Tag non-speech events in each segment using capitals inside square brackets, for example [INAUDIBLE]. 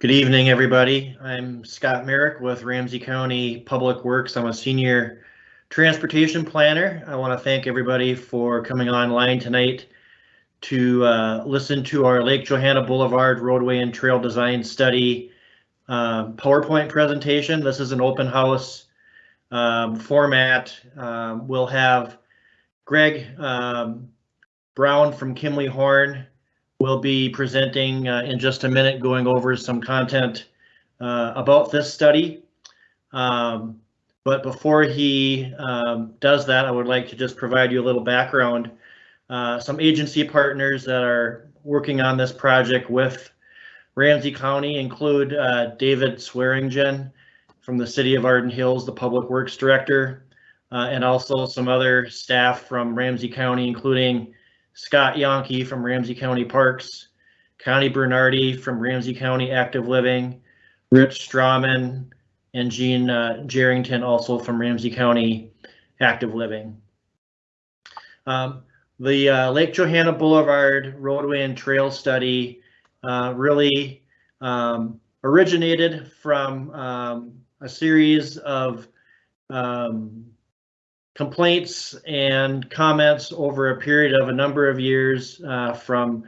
Good evening, everybody. I'm Scott Merrick with Ramsey County Public Works. I'm a senior transportation planner. I want to thank everybody for coming online tonight to uh, listen to our Lake Johanna Boulevard roadway and trail design study uh, PowerPoint presentation. This is an open house um, format. Um, we'll have Greg um, Brown from Kimley Horn will be presenting uh, in just a minute, going over some content uh, about this study. Um, but before he um, does that, I would like to just provide you a little background. Uh, some agency partners that are working on this project with Ramsey County include uh, David Swearingen from the City of Arden Hills, the Public Works Director, uh, and also some other staff from Ramsey County, including Scott Yonke from Ramsey County Parks, Connie Bernardi from Ramsey County Active Living, Rich Strawman, and Jean uh, Jerrington also from Ramsey County Active Living. Um, the uh, Lake Johanna Boulevard roadway and trail study uh, really um, originated from um, a series of um, complaints and comments over a period of a number of years uh, from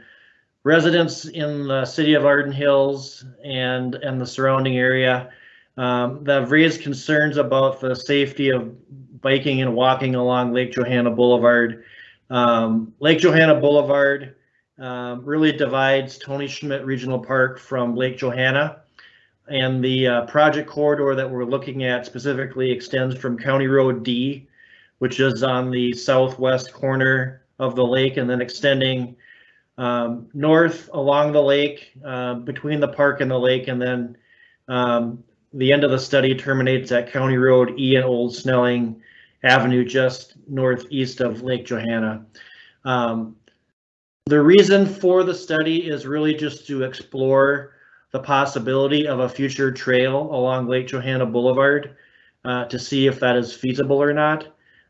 residents in the city of Arden Hills and, and the surrounding area um, that have raised concerns about the safety of biking and walking along Lake Johanna Boulevard. Um, Lake Johanna Boulevard um, really divides Tony Schmidt Regional Park from Lake Johanna. And the uh, project corridor that we're looking at specifically extends from County Road D which is on the southwest corner of the lake and then extending um, north along the lake uh, between the park and the lake and then um, the end of the study terminates at County Road E and Old Snelling Avenue just northeast of Lake Johanna. Um, the reason for the study is really just to explore the possibility of a future trail along Lake Johanna Boulevard uh, to see if that is feasible or not.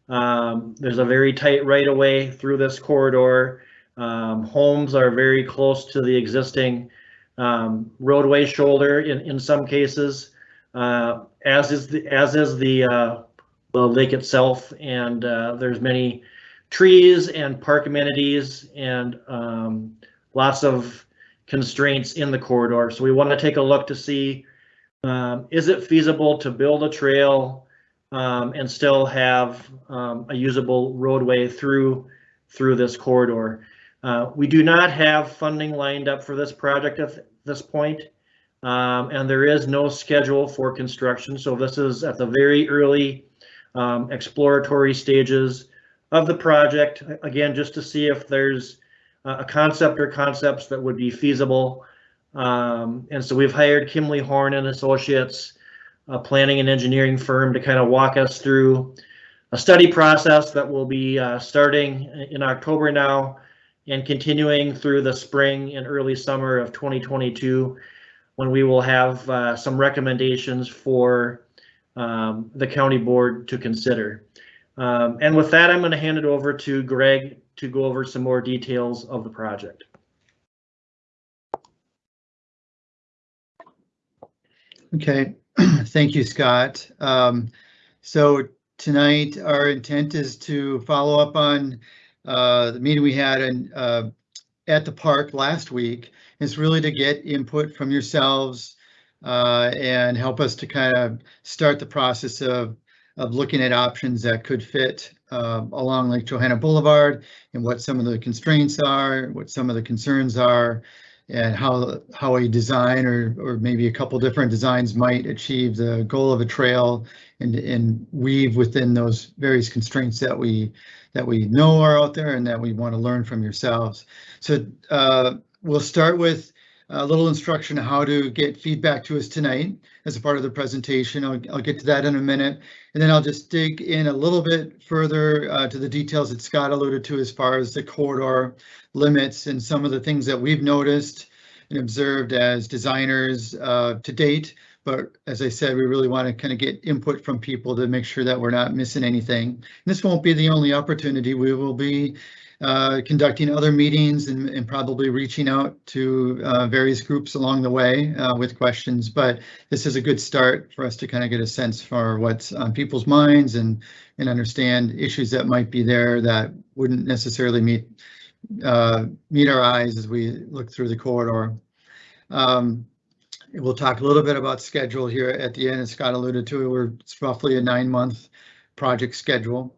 Um, there's a very tight right of way through this corridor. Um, homes are very close to the existing um, roadway shoulder in, in some cases, uh, as is the as is the uh, the lake itself. And uh, there's many trees and park amenities and um, lots of constraints in the corridor. So we want to take a look to see um, is it feasible to build a trail um, and still have um, a usable roadway through through this corridor. Uh, we do not have funding lined up for this project at this point, um, and there is no schedule for construction. So this is at the very early um, exploratory stages of the project. Again, just to see if there's a concept or concepts that would be feasible. Um, and so we've hired Kimley Horn and Associates a planning and engineering firm to kind of walk us through a study process that will be uh, starting in October now and continuing through the spring and early summer of 2022 when we will have uh, some recommendations for um, the county board to consider. Um, and with that, I'm going to hand it over to Greg to go over some more details of the project. Okay, [CLEARS THROAT] Thank you, Scott. Um, so tonight, our intent is to follow up on uh, the meeting we had in, uh, at the park last week. It's really to get input from yourselves uh, and help us to kind of start the process of, of looking at options that could fit uh, along Lake Johanna Boulevard and what some of the constraints are, what some of the concerns are, and how how a design or or maybe a couple different designs might achieve the goal of a trail and and weave within those various constraints that we that we know are out there and that we want to learn from yourselves. So uh, we'll start with a little instruction on how to get feedback to us tonight as a part of the presentation. I'll, I'll get to that in a minute. And then I'll just dig in a little bit further uh, to the details that Scott alluded to as far as the corridor limits and some of the things that we've noticed and observed as designers uh, to date. But as I said, we really want to kind of get input from people to make sure that we're not missing anything. And this won't be the only opportunity. We will be uh, conducting other meetings and, and probably reaching out to uh, various groups along the way uh, with questions. But this is a good start for us to kind of get a sense for what's on people's minds and and understand issues that might be there that wouldn't necessarily meet uh, meet our eyes as we look through the corridor. Um, we'll talk a little bit about schedule here at the end, as Scott alluded to. We're it's roughly a nine month project schedule.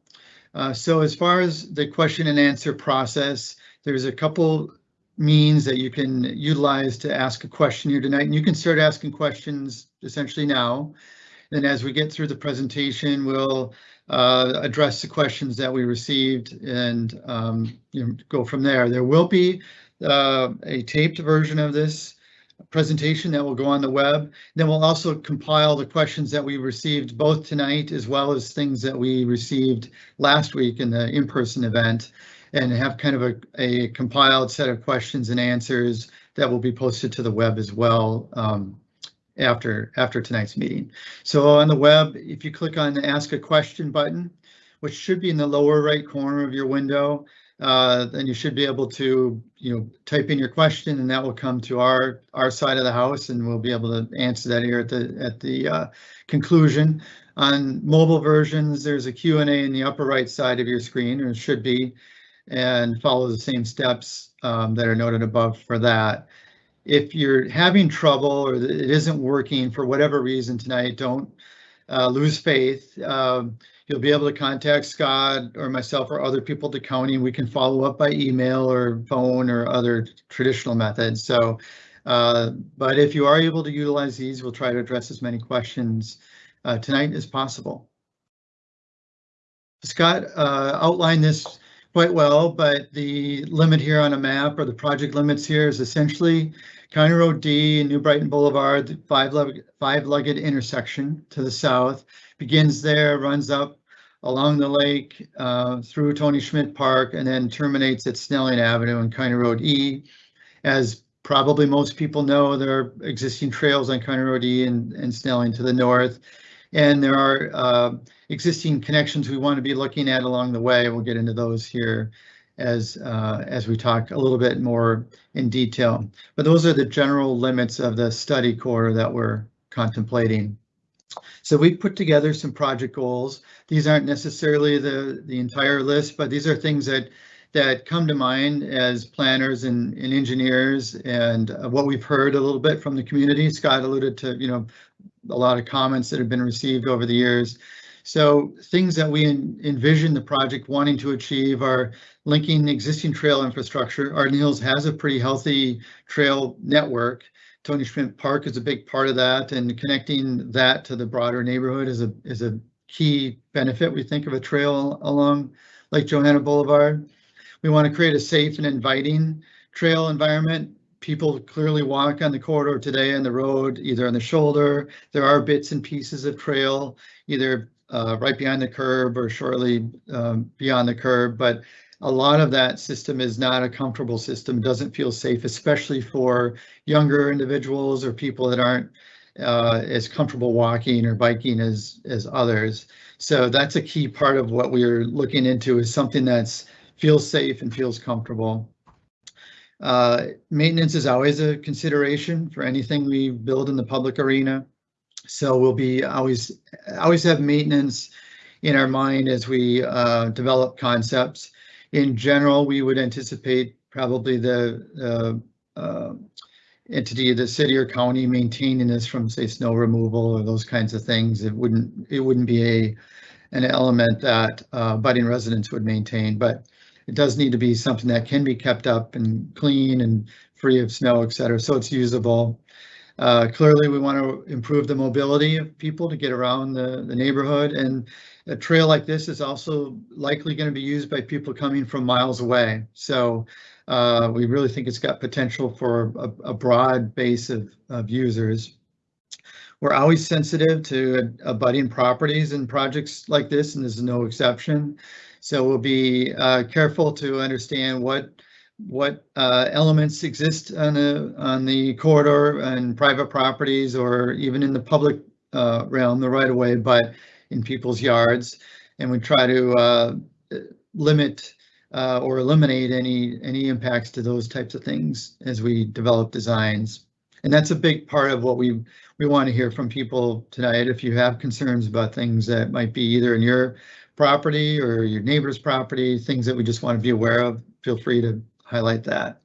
Uh, so as far as the question and answer process, there's a couple means that you can utilize to ask a question here tonight, and you can start asking questions essentially now. And as we get through the presentation, we'll uh, address the questions that we received and um, you know, go from there. There will be uh, a taped version of this presentation that will go on the web. Then we'll also compile the questions that we received both tonight as well as things that we received last week in the in-person event and have kind of a, a compiled set of questions and answers that will be posted to the web as well um, after after tonight's meeting. So on the web, if you click on the ask a question button, which should be in the lower right corner of your window, uh, then you should be able to, you know, type in your question and that will come to our our side of the house and we'll be able to answer that here at the at the uh, conclusion. On mobile versions, there's a Q&A in the upper right side of your screen, or should be, and follow the same steps um, that are noted above for that. If you're having trouble or it isn't working for whatever reason tonight, don't uh, lose faith. Um, you'll be able to contact Scott or myself or other people at the county. And we can follow up by email or phone or other traditional methods. So, uh, but if you are able to utilize these, we'll try to address as many questions uh, tonight as possible. Scott uh, outlined this quite well, but the limit here on a map or the project limits here is essentially County Road D and New Brighton Boulevard, the five-legged five -legged intersection to the south begins there, runs up along the lake uh, through Tony Schmidt Park, and then terminates at Snelling Avenue and County Road E. As probably most people know, there are existing trails on County Road E and, and Snelling to the north. And there are uh, existing connections we want to be looking at along the way. We'll get into those here as uh, as we talk a little bit more in detail. But those are the general limits of the study corridor that we're contemplating. So we put together some project goals. These aren't necessarily the, the entire list, but these are things that that come to mind as planners and, and engineers and uh, what we've heard a little bit from the community. Scott alluded to, you know, a lot of comments that have been received over the years. So things that we envision the project wanting to achieve are linking existing trail infrastructure. Arden Hills has a pretty healthy trail network Tony Schmidt Park is a big part of that, and connecting that to the broader neighborhood is a is a key benefit. We think of a trail along Lake Johanna Boulevard. We want to create a safe and inviting trail environment. People clearly walk on the corridor today on the road, either on the shoulder. There are bits and pieces of trail, either uh, right behind the curb or shortly um, beyond the curb, but a lot of that system is not a comfortable system, doesn't feel safe, especially for younger individuals or people that aren't uh, as comfortable walking or biking as as others. So that's a key part of what we're looking into is something that's feels safe and feels comfortable. Uh, maintenance is always a consideration for anything we build in the public arena. So we'll be always always have maintenance in our mind as we uh, develop concepts in general, we would anticipate probably the uh, entity the city or county maintaining this from say snow removal or those kinds of things. It wouldn't it wouldn't be a an element that uh, budding residents would maintain, but it does need to be something that can be kept up and clean and free of snow, et cetera, so it's usable. Uh, clearly, we want to improve the mobility of people to get around the, the neighborhood and a trail like this is also likely going to be used by people coming from miles away. So uh, we really think it's got potential for a, a broad base of, of users. We're always sensitive to abutting properties and projects like this, and this is no exception. So we'll be uh, careful to understand what what uh, elements exist on the on the corridor and private properties, or even in the public uh, realm, the right of way, but in people's yards, and we try to uh, limit uh, or eliminate any, any impacts to those types of things as we develop designs. And that's a big part of what we, we want to hear from people tonight. If you have concerns about things that might be either in your property or your neighbor's property, things that we just want to be aware of, feel free to highlight that.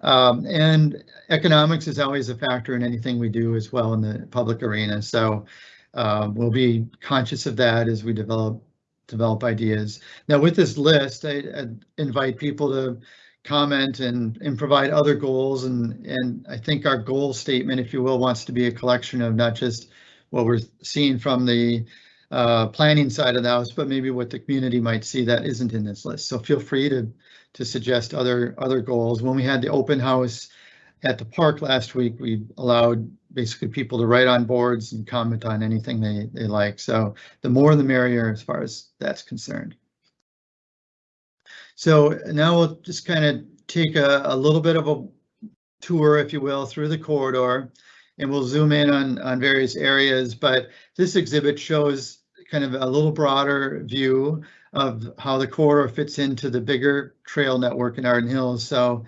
Um, and economics is always a factor in anything we do as well in the public arena. So um, we'll be conscious of that as we develop develop ideas. Now with this list, I, I invite people to comment and, and provide other goals. And, and I think our goal statement, if you will, wants to be a collection of not just what we're seeing from the uh, planning side of the house, but maybe what the community might see that isn't in this list. So feel free to to suggest other other goals. When we had the open house at the park last week, we allowed basically people to write on boards and comment on anything they, they like. So the more the merrier as far as that's concerned. So now we'll just kind of take a, a little bit of a tour, if you will, through the corridor and we'll zoom in on, on various areas. But this exhibit shows kind of a little broader view of how the corridor fits into the bigger trail network in Arden Hills. So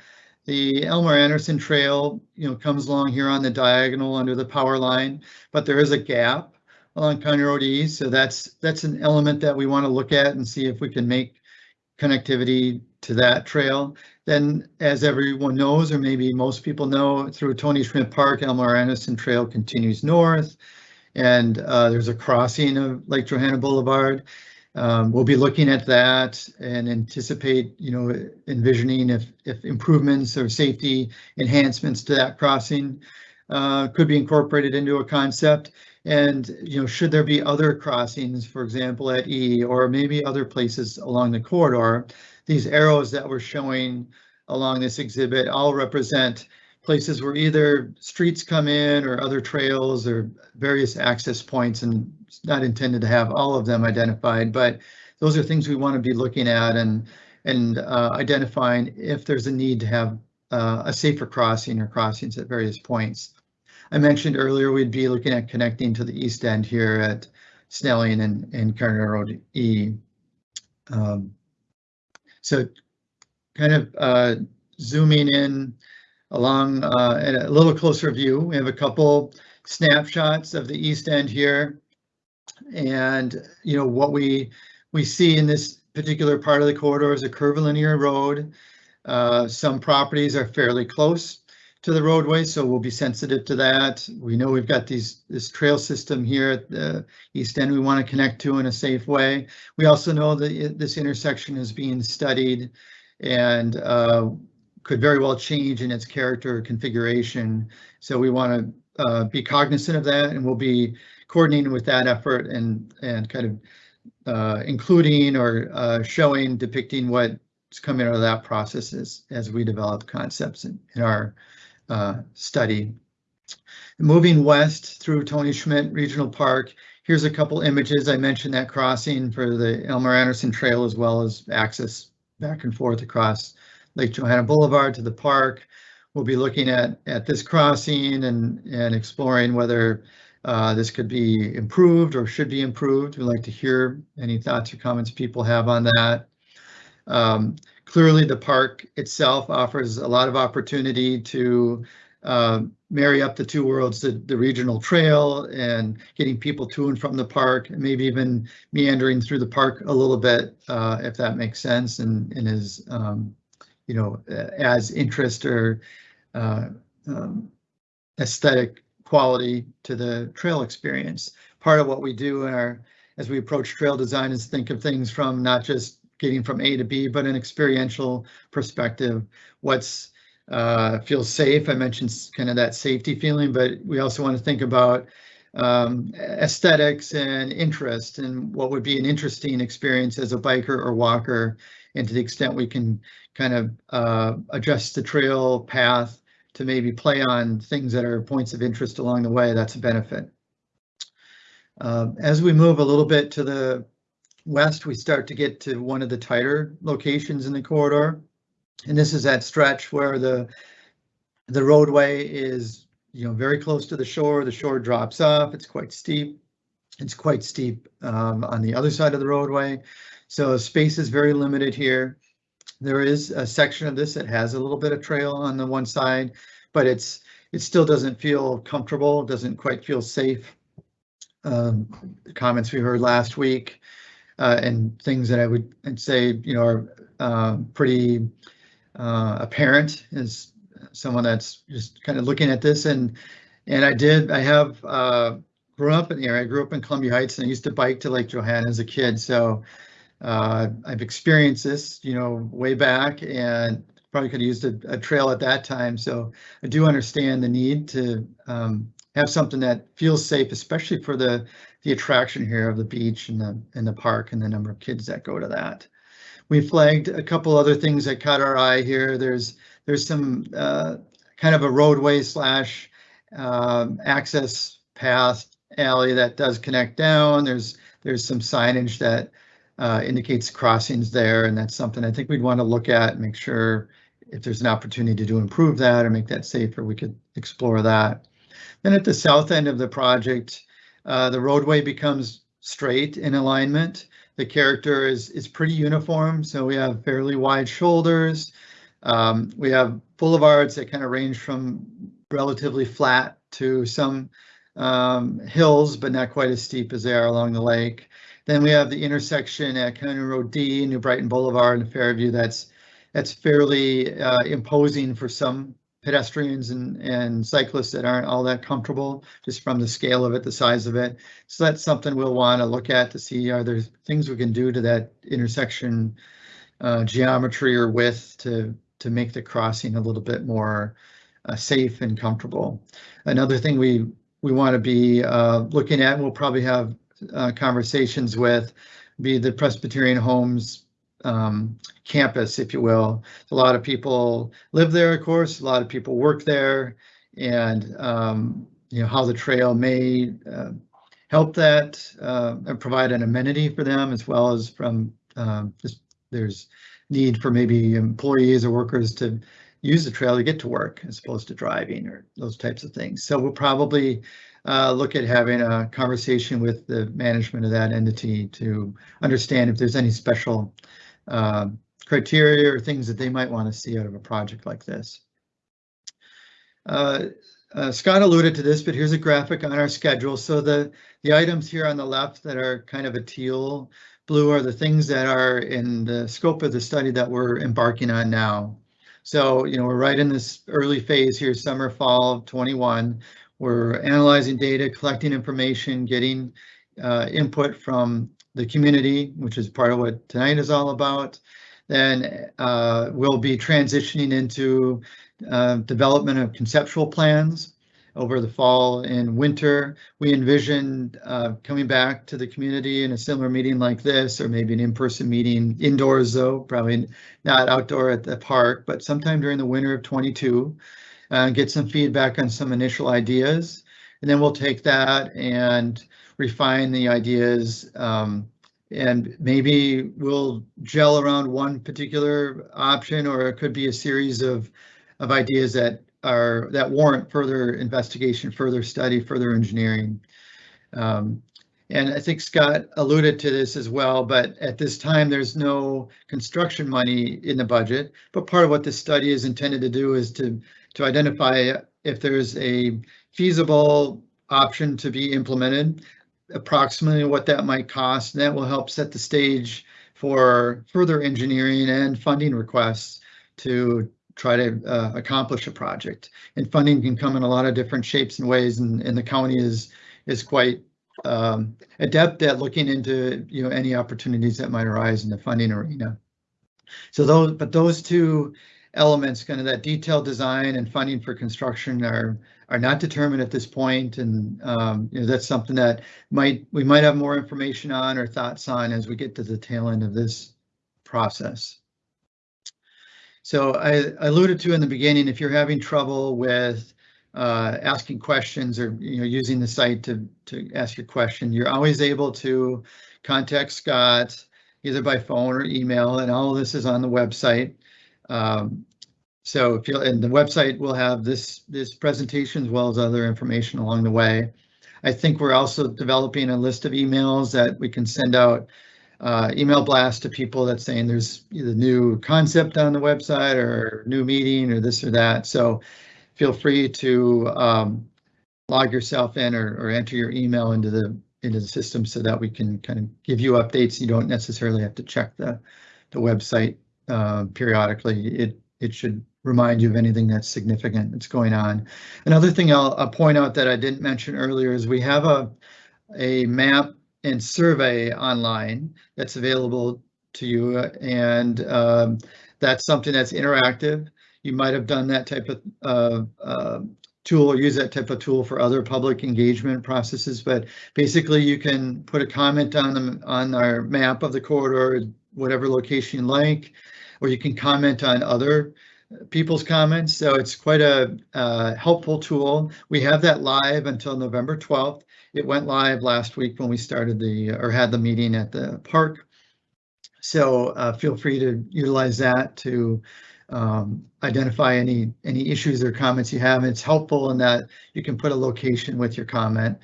the Elmer Anderson Trail, you know, comes along here on the diagonal under the power line, but there is a gap along County Road East. So that's that's an element that we want to look at and see if we can make connectivity to that trail. Then, as everyone knows, or maybe most people know, through Tony Schmidt Park, Elmer Anderson Trail continues north, and uh, there's a crossing of Lake Johanna Boulevard. Um, we'll be looking at that and anticipate, you know, envisioning if, if improvements or safety enhancements to that crossing uh, could be incorporated into a concept. And, you know, should there be other crossings, for example, at E or maybe other places along the corridor, these arrows that we're showing along this exhibit all represent places where either streets come in or other trails or various access points and it's not intended to have all of them identified, but those are things we want to be looking at and and uh, identifying if there's a need to have uh, a safer crossing or crossings at various points. I mentioned earlier we'd be looking at connecting to the east end here at Snelling and, and County Road E. Um, so kind of uh, zooming in along uh, at a little closer view. We have a couple snapshots of the east end here. And, you know, what we we see in this particular part of the corridor is a curvilinear road. Uh, some properties are fairly close to the roadway, so we'll be sensitive to that. We know we've got these this trail system here at the east end we want to connect to in a safe way. We also know that this intersection is being studied and uh, could very well change in its character configuration. So we want to uh, be cognizant of that and we'll be coordinating with that effort and, and kind of uh, including or uh, showing, depicting what's coming out of that process as, as we develop concepts in, in our uh, study. Moving west through Tony Schmidt Regional Park, here's a couple images. I mentioned that crossing for the Elmer Anderson Trail as well as access back and forth across Lake Johanna Boulevard to the park. We'll be looking at, at this crossing and, and exploring whether uh, this could be improved or should be improved. We'd like to hear any thoughts or comments people have on that. Um, clearly, the park itself offers a lot of opportunity to uh, marry up the two worlds, the, the regional trail and getting people to and from the park, and maybe even meandering through the park a little bit, uh, if that makes sense and, and is um, you know, as interest or uh, um, aesthetic quality to the trail experience. Part of what we do in our, as we approach trail design is think of things from not just getting from A to B, but an experiential perspective. What's uh, feels safe. I mentioned kind of that safety feeling, but we also want to think about um, aesthetics and interest and what would be an interesting experience as a biker or walker. And to the extent we can kind of uh, adjust the trail path to maybe play on things that are points of interest along the way, that's a benefit. Uh, as we move a little bit to the west, we start to get to one of the tighter locations in the corridor. And this is that stretch where the the roadway is, you know, very close to the shore. The shore drops off. It's quite steep. It's quite steep um, on the other side of the roadway. So space is very limited here. There is a section of this that has a little bit of trail on the one side, but it's, it still doesn't feel comfortable, doesn't quite feel safe. Um, comments we heard last week, uh, and things that I would, I'd say, you know, are, uh, pretty, uh, apparent as someone that's just kind of looking at this and, and I did, I have, uh, grew up in the area. I grew up in Columbia Heights and I used to bike to Lake Johanna as a kid. So uh, I've experienced this, you know, way back and probably could have used a, a trail at that time. So I do understand the need to um, have something that feels safe, especially for the the attraction here of the beach and the and the park and the number of kids that go to that. We flagged a couple other things that caught our eye here. There's there's some uh, kind of a roadway slash um, access path alley that does connect down. There's there's some signage that uh, indicates crossings there, and that's something I think we'd want to look at and make sure if there's an opportunity to improve that or make that safer, we could explore that. Then at the south end of the project, uh, the roadway becomes straight in alignment. The character is is pretty uniform, so we have fairly wide shoulders. Um, we have boulevards that kind of range from relatively flat to some um, hills, but not quite as steep as they are along the lake. Then we have the intersection at County Road D, New Brighton Boulevard and Fairview. That's that's fairly uh, imposing for some pedestrians and, and cyclists that aren't all that comfortable just from the scale of it, the size of it. So that's something we'll want to look at to see are there things we can do to that intersection uh, geometry or width to to make the crossing a little bit more uh, safe and comfortable. Another thing we we want to be uh, looking at, we'll probably have uh, conversations with, be the Presbyterian Homes um, campus, if you will. A lot of people live there, of course, a lot of people work there, and um, you know how the trail may uh, help that uh, and provide an amenity for them, as well as from um, just there's need for maybe employees or workers to use the trail to get to work as opposed to driving or those types of things. So we'll probably uh, look at having a conversation with the management of that entity to understand if there's any special uh, criteria or things that they might want to see out of a project like this. Uh, uh, Scott alluded to this, but here's a graphic on our schedule. So the, the items here on the left that are kind of a teal blue are the things that are in the scope of the study that we're embarking on now. So, you know, we're right in this early phase here, summer, fall of 21. We're analyzing data, collecting information, getting uh, input from the community, which is part of what tonight is all about. Then uh, we'll be transitioning into uh, development of conceptual plans over the fall and winter. We envision uh, coming back to the community in a similar meeting like this, or maybe an in-person meeting indoors though, probably not outdoor at the park, but sometime during the winter of 22, uh, get some feedback on some initial ideas. And then we'll take that and refine the ideas um, and maybe we'll gel around one particular option or it could be a series of of ideas that are that warrant further investigation, further study, further engineering. Um, and I think Scott alluded to this as well, but at this time, there's no construction money in the budget. But part of what this study is intended to do is to, to identify if there's a feasible option to be implemented, approximately what that might cost, and that will help set the stage for further engineering and funding requests to try to uh, accomplish a project. And funding can come in a lot of different shapes and ways, and, and the county is is quite um, adept at looking into you know any opportunities that might arise in the funding arena. So those, but those two elements, kind of that detailed design and funding for construction, are are not determined at this point, and um, you know that's something that might we might have more information on or thoughts on as we get to the tail end of this process. So I alluded to in the beginning, if you're having trouble with uh, asking questions or you know using the site to to ask your question, you're always able to contact Scott either by phone or email, and all of this is on the website. Um, so if you and the website will have this this presentation as well as other information along the way. I think we're also developing a list of emails that we can send out uh, email blast to people that's saying there's either new concept on the website or new meeting or this or that. So feel free to um, log yourself in or, or enter your email into the into the system so that we can kind of give you updates. You don't necessarily have to check the the website uh, periodically. It it should remind you of anything that's significant that's going on. Another thing I'll, I'll point out that I didn't mention earlier is we have a a map and survey online that's available to you, and um, that's something that's interactive. You might have done that type of uh, uh, tool or use that type of tool for other public engagement processes, but basically you can put a comment on them on our map of the corridor, whatever location you like, or you can comment on other people's comments. So it's quite a uh, helpful tool. We have that live until November 12th. It went live last week when we started the or had the meeting at the park. So uh, feel free to utilize that to um, identify any any issues or comments you have. It's helpful in that you can put a location with your comment.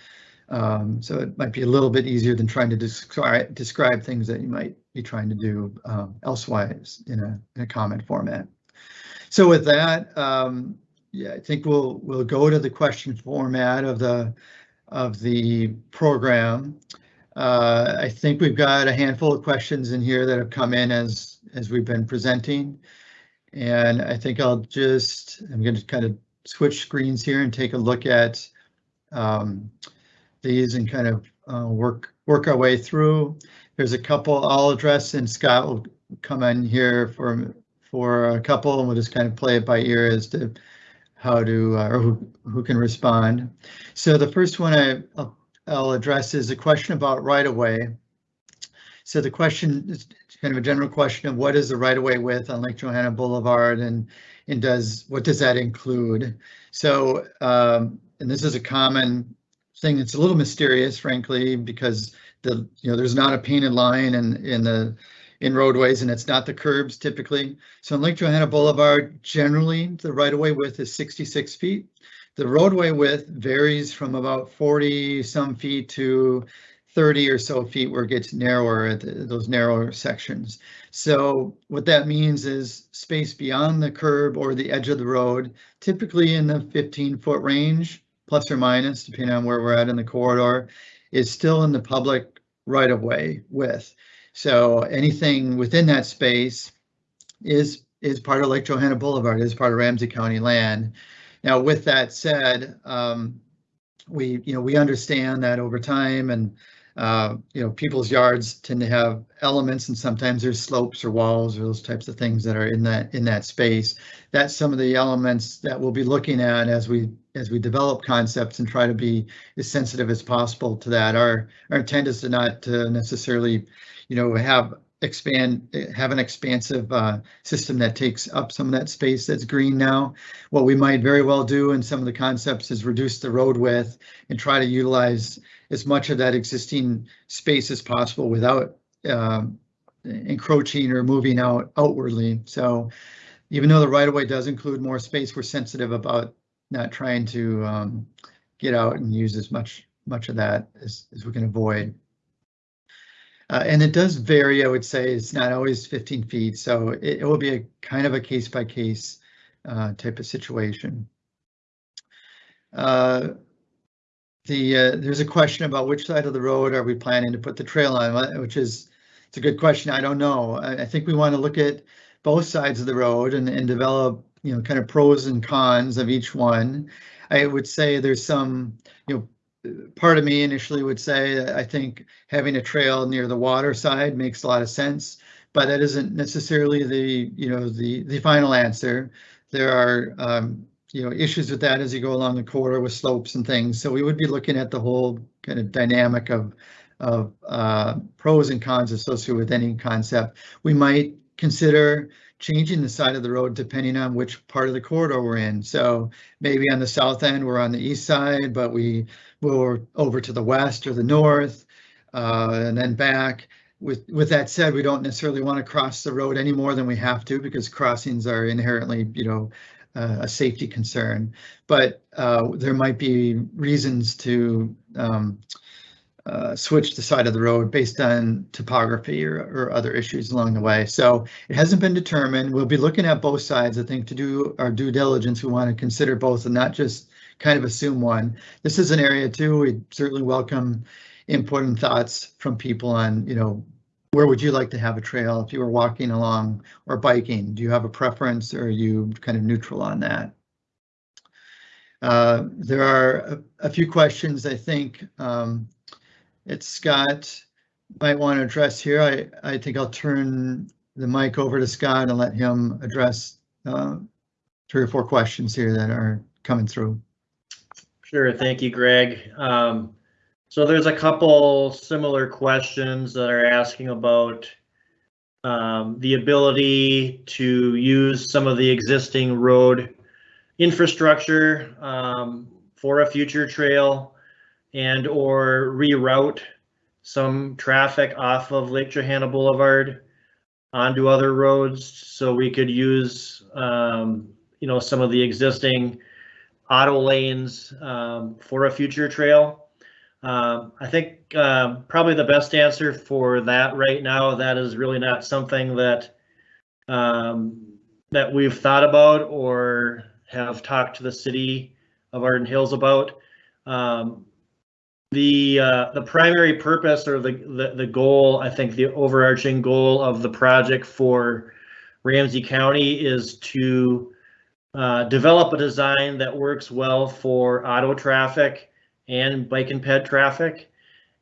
Um, so it might be a little bit easier than trying to describe describe things that you might be trying to do um, elsewise in a, in a comment format. So with that, um, yeah, I think we'll we'll go to the question format of the of the program. Uh, I think we've got a handful of questions in here that have come in as as we've been presenting. And I think I'll just, I'm going to kind of switch screens here and take a look at um, these and kind of uh, work work our way through. There's a couple I'll address and Scott will come in here for for a couple and we'll just kind of play it by ear as to how to uh, or who, who can respond. So the first one I, I'll, address is a question about right of way. So the question is kind of a general question of what is the right of way width on Lake Johanna Boulevard and and does what does that include? So um, and this is a common thing. It's a little mysterious, frankly, because the you know there's not a painted line in in the in roadways and it's not the curbs typically. So in Lake Johanna Boulevard, generally the right of way width is 66 feet. The roadway width varies from about 40 some feet to 30 or so feet where it gets narrower at those narrower sections. So what that means is space beyond the curb or the edge of the road, typically in the 15 foot range, plus or minus, depending on where we're at in the corridor, is still in the public right of way width. So anything within that space is is part of Lake Johanna Boulevard, is part of Ramsey County land. Now, with that said, um, we you know we understand that over time and uh, you know, people's yards tend to have elements and sometimes there's slopes or walls or those types of things that are in that in that space. That's some of the elements that we'll be looking at as we as we develop concepts and try to be as sensitive as possible to that. Our our intent is to not uh, necessarily, you know, have expand have an expansive uh, system that takes up some of that space that's green now. What we might very well do in some of the concepts is reduce the road width and try to utilize as much of that existing space as possible without um, encroaching or moving out outwardly. So even though the right of way does include more space, we're sensitive about not trying to um, get out and use as much much of that as, as we can avoid. Uh, and it does vary, I would say, it's not always 15 feet, so it, it will be a kind of a case by case uh, type of situation. Uh, the uh, there's a question about which side of the road are we planning to put the trail on, which is it's a good question. I don't know. I, I think we want to look at both sides of the road and, and develop you know kind of pros and cons of each one. I would say there's some you know part of me initially would say I think having a trail near the water side makes a lot of sense, but that isn't necessarily the you know the the final answer. There are um, you know, issues with that as you go along the corridor with slopes and things. So we would be looking at the whole kind of dynamic of of uh, pros and cons associated with any concept. We might consider changing the side of the road depending on which part of the corridor we're in. So maybe on the south end, we're on the east side, but we we're over to the west or the north, uh, and then back. With with that said, we don't necessarily want to cross the road any more than we have to because crossings are inherently, you know, uh, a safety concern, but uh, there might be reasons to um, uh, switch the side of the road based on topography or, or other issues along the way. So it hasn't been determined. We'll be looking at both sides. I think to do our due diligence, we want to consider both and not just kind of assume one. This is an area too, we certainly welcome input and thoughts from people on, you know, where would you like to have a trail if you were walking along or biking? Do you have a preference or are you kind of neutral on that? Uh, there are a, a few questions I think um, Scott might want to address here. I, I think I'll turn the mic over to Scott and let him address uh, three or four questions here that are coming through. Sure, thank you, Greg. Um, so there's a couple similar questions that are asking about um, the ability to use some of the existing road infrastructure um, for a future trail and or reroute some traffic off of Lake Johanna Boulevard onto other roads so we could use um, you know some of the existing auto lanes um, for a future trail. Um, I think um, probably the best answer for that right now, that is really not something that um, that we've thought about or have talked to the city of Arden Hills about. Um, the uh, the primary purpose or the, the the goal, I think the overarching goal of the project for Ramsey County is to uh, develop a design that works well for auto traffic and bike and ped traffic.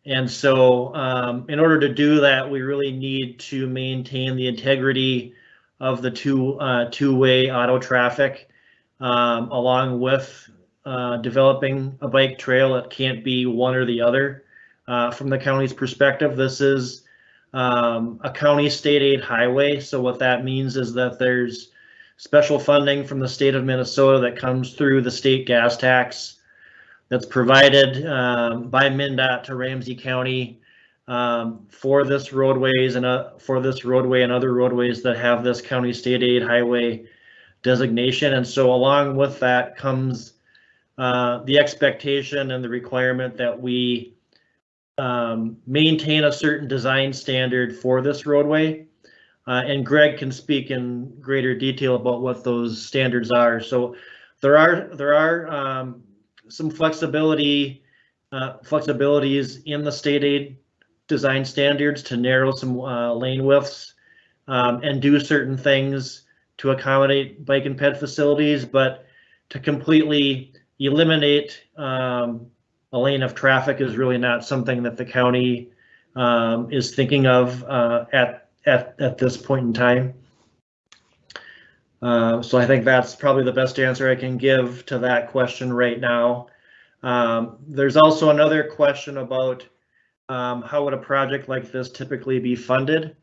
And so um, in order to do that, we really need to maintain the integrity of the two uh, two-way auto traffic um, along with uh, developing a bike trail. It can't be one or the other. Uh, from the county's perspective, this is um, a county state aid highway. So what that means is that there's special funding from the state of Minnesota that comes through the state gas tax that's provided um, by MnDOT to Ramsey County um, for this roadways and uh, for this roadway and other roadways that have this county state aid highway designation. And so along with that comes uh, the expectation and the requirement that we um, maintain a certain design standard for this roadway. Uh, and Greg can speak in greater detail about what those standards are. So there are there are um, some flexibility uh, flexibilities in the state aid design standards to narrow some uh, lane widths um, and do certain things to accommodate bike and ped facilities, but to completely eliminate um, a lane of traffic is really not something that the county um, is thinking of uh, at, at, at this point in time. Uh, so I think that's probably the best answer I can give to that question right now. Um, there's also another question about um, how would a project like this typically be funded?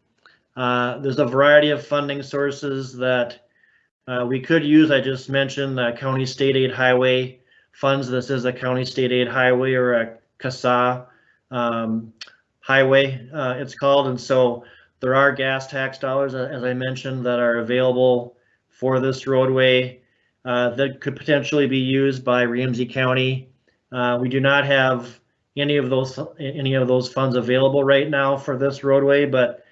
Uh, there's a variety of funding sources that uh, we could use. I just mentioned the county state aid highway funds. This is a county state aid highway or a CSAH um, highway, uh, it's called. And so there are gas tax dollars, as I mentioned, that are available for this roadway uh, that could potentially be used by Ramsey County. Uh, we do not have any of those any of those funds available right now for this roadway, but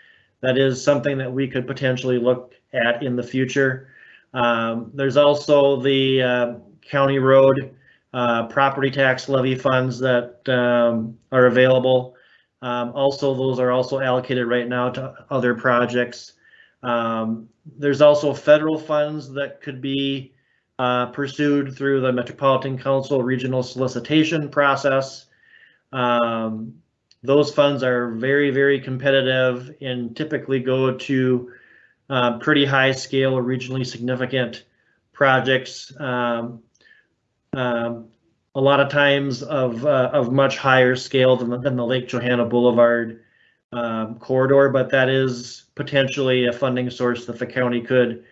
that is something that we could potentially look at in the future. Um, there's also the uh, county road uh, property tax levy funds that um, are available. Um, also, those are also allocated right now to other projects. Um, there's also federal funds that could be uh, pursued through the Metropolitan Council regional solicitation process. Um, those funds are very, very competitive and typically go to uh, pretty high scale or regionally significant projects. Um, um, a lot of times of uh, of much higher scale than than the Lake Johanna Boulevard um, corridor, but that is potentially a funding source that the county could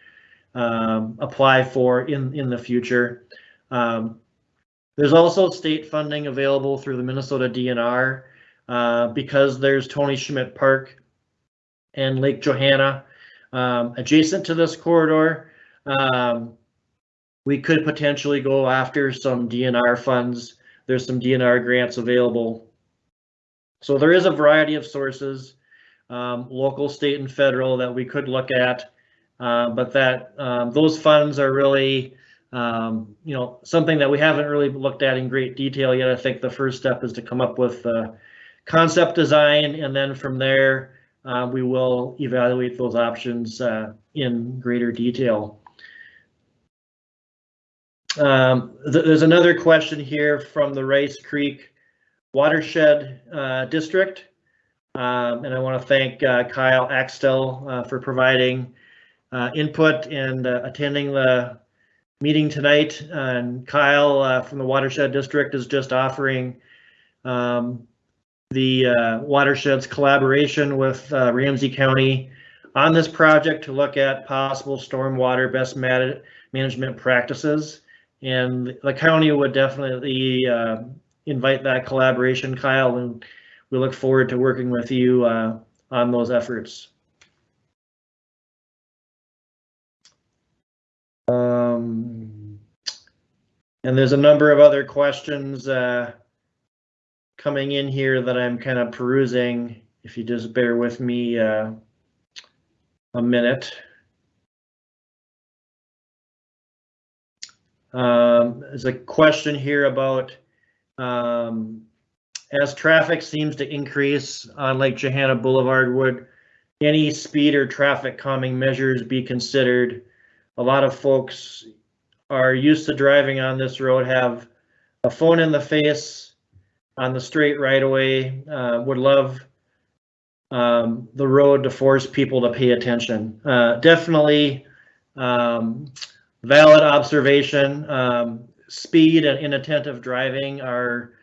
um, apply for in in the future. Um, there's also state funding available through the Minnesota DNR uh, because there's Tony Schmidt Park and Lake Johanna um, adjacent to this corridor. Um, we could potentially go after some DNR funds. There's some DNR grants available So there is a variety of sources, um, local, state, and federal that we could look at. Uh, but that um, those funds are really, um, you know, something that we haven't really looked at in great detail yet. I think the first step is to come up with uh, concept design, and then from there, uh, we will evaluate those options uh, in greater detail. Um, th there's another question here from the Rice Creek Watershed uh, District. Um, and I want to thank uh, Kyle Axtell uh, for providing uh, input and uh, attending the meeting tonight. And Kyle uh, from the Watershed District is just offering um, the watershed's collaboration with Ramsey County on this project to look at possible stormwater best ma- management practices. And the county would definitely invite that collaboration, Kyle, and we look forward to working with you uh, on those efforts. Um, and there's a number of other questions uh, coming in here that I'm kind of perusing. If you just bear with me uh, a minute. Um, there's a question here about um, as traffic seems to increase on Lake Johanna Boulevard, would any speed or traffic calming measures be considered? A lot of folks are used to driving on this road, have a phone in the face on the straight right away, uh, would love um, the road to force people to pay attention. Uh, definitely um, valid observation. Um, speed and inattentive driving are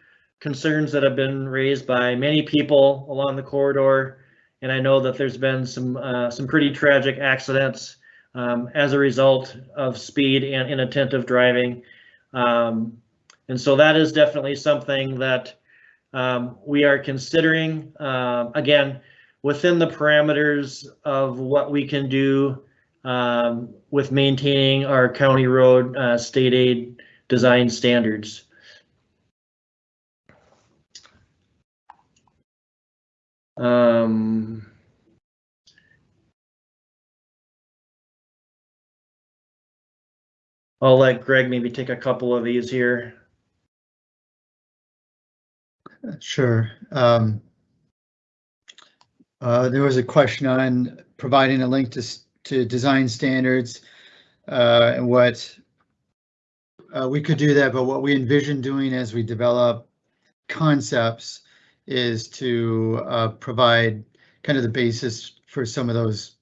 concerns that have been raised by many people along the corridor. And I know that there's been some uh, some pretty tragic accidents um, as a result of speed and inattentive driving. Um, and so that is definitely something that um, we are considering. Uh, again, within the parameters of what we can do um, with maintaining our county road uh, state aid design standards. Um, I'll let Greg maybe take a couple of these here. Sure. Um, uh, there was a question on providing a link to, to design standards uh, and what uh, we could do that, but what we envision doing as we develop concepts is to uh, provide kind of the basis for some of those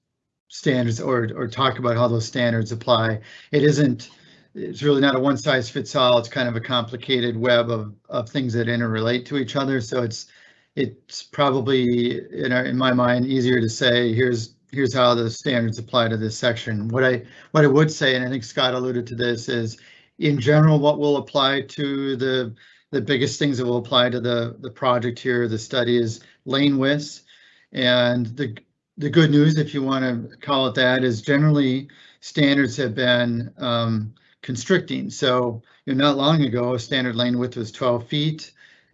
standards or, or talk about how those standards apply. It isn't, it's really not a one size fits all. It's kind of a complicated web of, of things that interrelate to each other. So it's, it's probably in our, in my mind, easier to say, here's, here's how the standards apply to this section. What I, what I would say, and I think Scott alluded to this, is in general, what will apply to the the biggest things that will apply to the, the project here, the study is lane widths. And the, the good news, if you want to call it that, is generally standards have been um, constricting. So you know, not long ago, a standard lane width was 12 feet.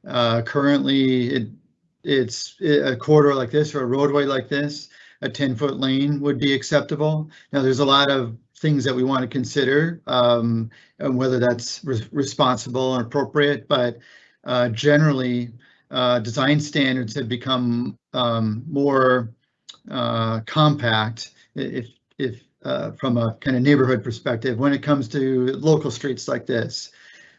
Uh, currently, it, it's a corridor like this or a roadway like this, a 10 foot lane would be acceptable. Now, there's a lot of things that we want to consider um, and whether that's re responsible and appropriate. But uh, generally, uh, design standards have become um, more uh, compact if, if uh, from a kind of neighborhood perspective when it comes to local streets like this.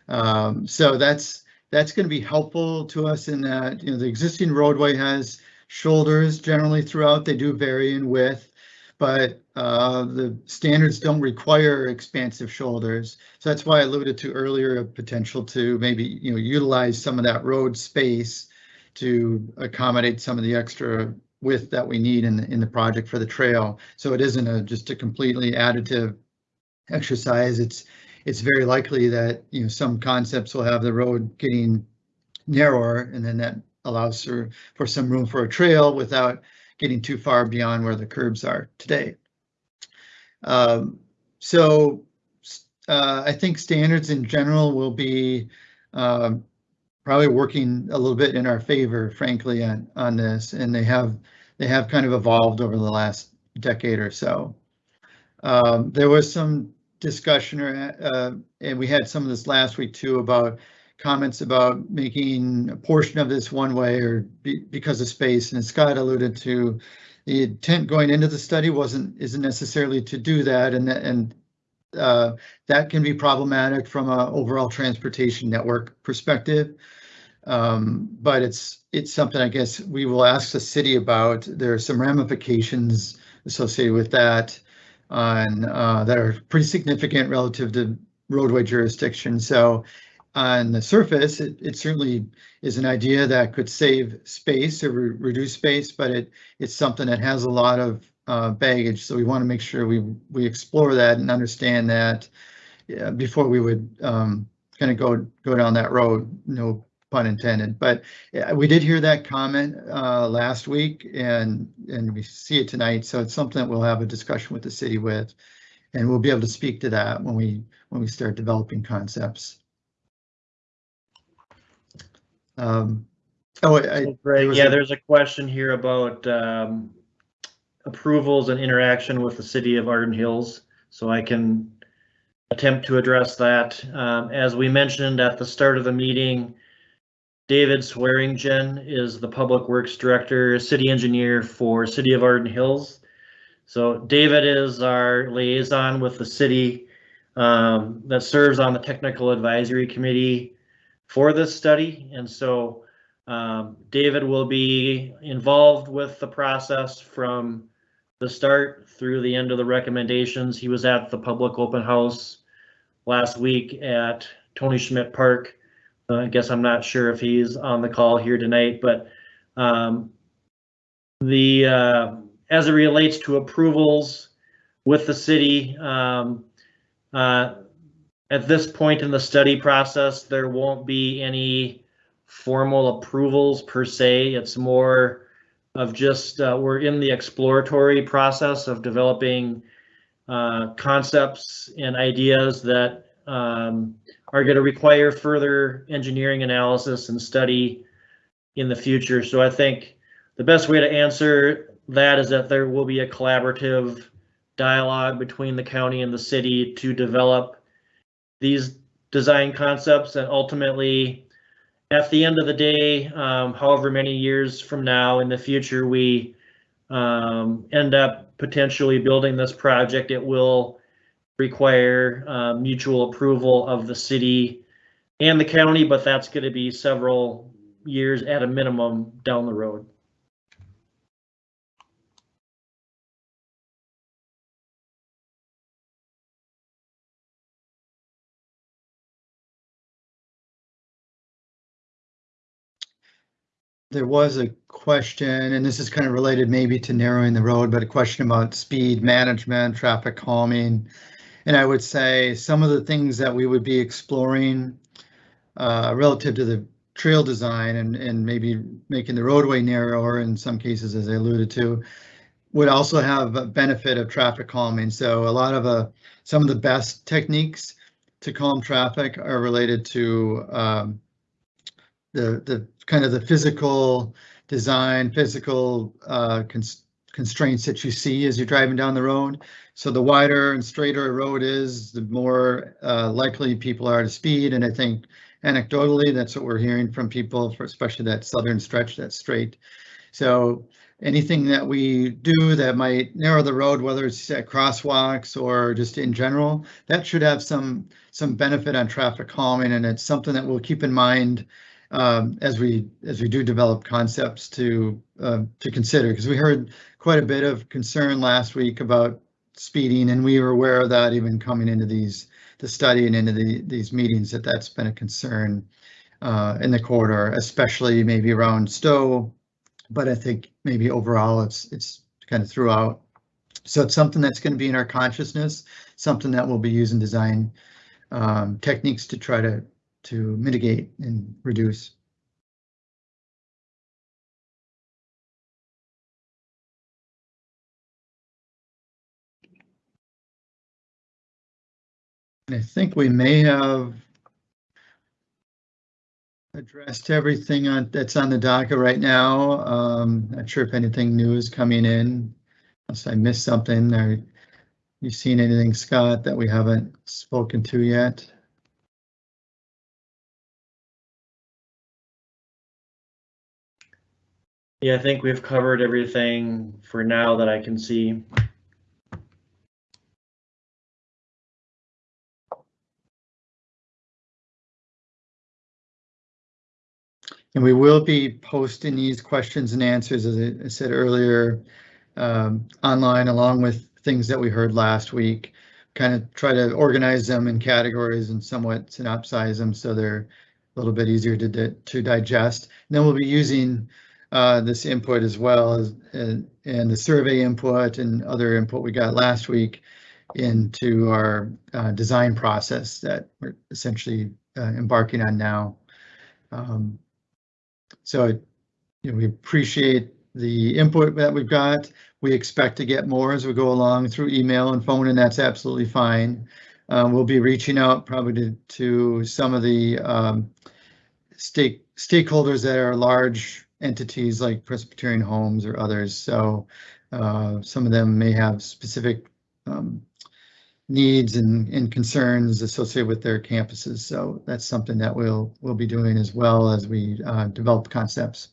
Um, so that's that's going to be helpful to us in that you know the existing roadway has shoulders generally throughout. They do vary in width but uh, the standards don't require expansive shoulders. So that's why I alluded to earlier a potential to maybe you know utilize some of that road space to accommodate some of the extra width that we need in the, in the project for the trail. So it isn't a just a completely additive exercise. It's it's very likely that you know some concepts will have the road getting narrower and then that allows for for some room for a trail without getting too far beyond where the curbs are today. Um, so uh, I think standards in general will be um, probably working a little bit in our favor, frankly, on, on this, and they have, they have kind of evolved over the last decade or so. Um, there was some discussion, uh, and we had some of this last week too, about comments about making a portion of this one way or be, because of space, and Scott alluded to the intent going into the study wasn't, isn't necessarily to do that, and, that- and uh, that can be problematic from an overall transportation network perspective. Um, but it's, it's something I guess we will ask the city about. There are some ramifications associated with that on, uh, that are pretty significant relative to roadway jurisdiction. So on the surface, it, it certainly is an idea that could save space or re- reduce space, but it, it's something that has a lot of uh, baggage. So we want to make sure we, we explore that and understand that before we would um, kind of go, go down that road, no pun intended. But we did hear that comment uh, last week and, and we see it tonight. So it's something that we'll have a discussion with the city with. And we'll be able to speak to that when we, when we start developing concepts. Um, oh, I, was yeah, a- there's a question here about um, approvals and interaction with the city of Arden Hills, so I can attempt to address that. Um, As we mentioned at the start of the meeting, David Swearingen is the Public Works Director, City Engineer for City of Arden Hills. So David is our liaison with the city um, that serves on the Technical Advisory Committee for this study, and so um, David will be involved with the process from the start through the end of the recommendations. He was at the public open house last week at Tony Schmidt Park. Uh, I guess I'm not sure if he's on the call here tonight, but um, the uh, as it relates to approvals with the city, um, uh, at this point in the study process, there won't be any formal approvals per se. It's more of just, uh, we're in the exploratory process of developing uh, concepts and ideas that um, are going to require further engineering analysis and study in the future. So I think the best way to answer that is that there will be a collaborative dialogue between the county and the city to develop these design concepts and ultimately at the end of the day, um, however many years from now in the future, we um, end up potentially building this project, it will require uh, mutual approval of the city and the county, but that's going to be several years at a minimum down the road. There was a question, and this is kind of related maybe to narrowing the road, but a question about speed management, traffic calming. And I would say some of the things that we would be exploring uh, relative to the trail design and, and maybe making the roadway narrower in some cases, as I alluded to, would also have a benefit of traffic calming. So a lot of uh, some of the best techniques to calm traffic are related to um, the the kind of the physical design, physical uh, cons- constraints that you see as you're driving down the road. So the wider and straighter a road is, the more uh, likely people are to speed. And I think anecdotally, that's what we're hearing from people, for especially that southern stretch that's straight. So anything that we do that might narrow the road, whether it's at crosswalks or just in general, that should have some some benefit on traffic calming, and it's something that we'll keep in mind um, as we as we do develop concepts to uh, to consider because we heard quite a bit of concern last week about speeding and we were aware of that even coming into these the study and into the these meetings that that's been a concern uh, in the corridor especially maybe around Stowe but I think maybe overall it's it's kind of throughout. So it's something that's going to be in our consciousness something that we'll be using design um, techniques to try to to mitigate and reduce. And I think we may have addressed everything on, that's on the docket right now. Um, not sure if anything new is coming in. Unless I missed something or you seen anything, Scott, that we haven't spoken to yet? Yeah, I think we've covered everything for now that I can see. And we will be posting these questions and answers, as I- said earlier, um, online along with things that we heard last week. Kind of try to organize them in categories and somewhat synopsize them so they're a little bit easier to di- to digest. And then we'll be using uh, this input as well as and, and the survey input and other input we got last week into our uh, design process that we're essentially uh, embarking on now. Um, so, you know, we appreciate the input that we've got. We expect to get more as we go along through email and phone, and that's absolutely fine. Uh, we'll be reaching out probably to, to some of the um, stake stakeholders that are large entities like Presbyterian Homes or others. So uh, some of them may have specific um, needs and, and concerns associated with their campuses. So that's something that we'll we'll be doing as well as we uh, develop concepts.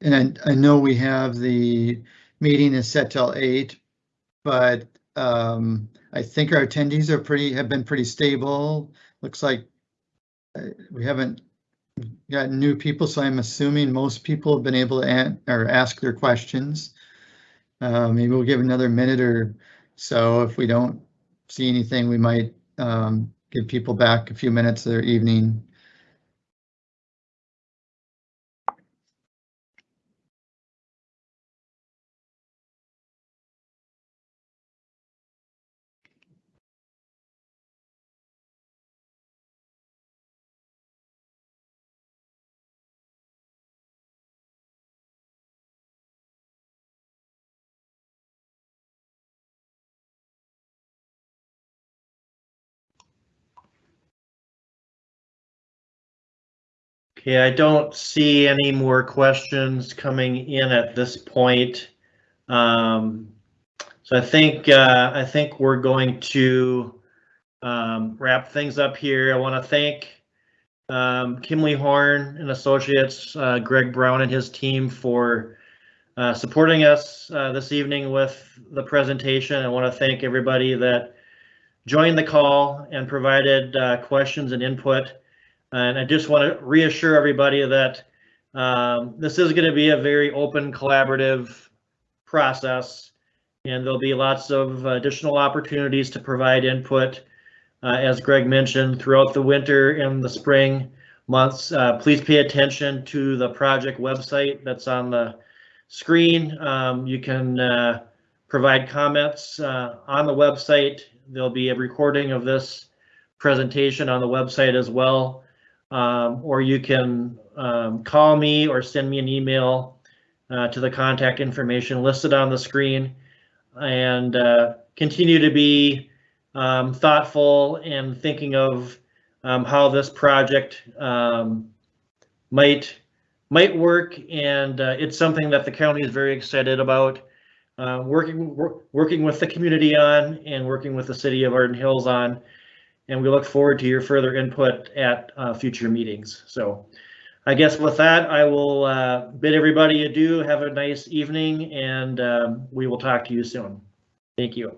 And I, I know we have the meeting is set till eight, but um, I think our attendees are pretty have been pretty stable. Looks like we haven't got new people, so I'm assuming most people have been able to or ask their questions. Uh, maybe we'll give another minute or so. If we don't see anything, we might um, give people back a few minutes of their evening. Okay, I don't see any more questions coming in at this point. Um, so I think uh, I think we're going to um, wrap things up here. I want to thank um, Kimley Horn and Associates, uh, Greg Brown and his team for uh, supporting us uh, this evening with the presentation. I want to thank everybody that joined the call and provided uh, questions and input. And I just want to reassure everybody that um, this is going to be a very open, collaborative process, and there'll be lots of additional opportunities to provide input. Uh, as Greg mentioned, throughout the winter and the spring months, uh, please pay attention to the project website that's on the screen. Um, you can uh, provide comments uh, on the website. There'll be a recording of this presentation on the website as well um, or you can um, call me or send me an email uh, to the contact information listed on the screen. And uh, continue to be um, thoughtful and thinking of um, how this project um, might might work. And uh, it's something that the county is very excited about uh, working working with the community on and working with the city of Arden Hills on and we look forward to your further input at uh, future meetings. So I guess with that, I will uh, bid everybody adieu. Have a nice evening and um, we will talk to you soon. Thank you.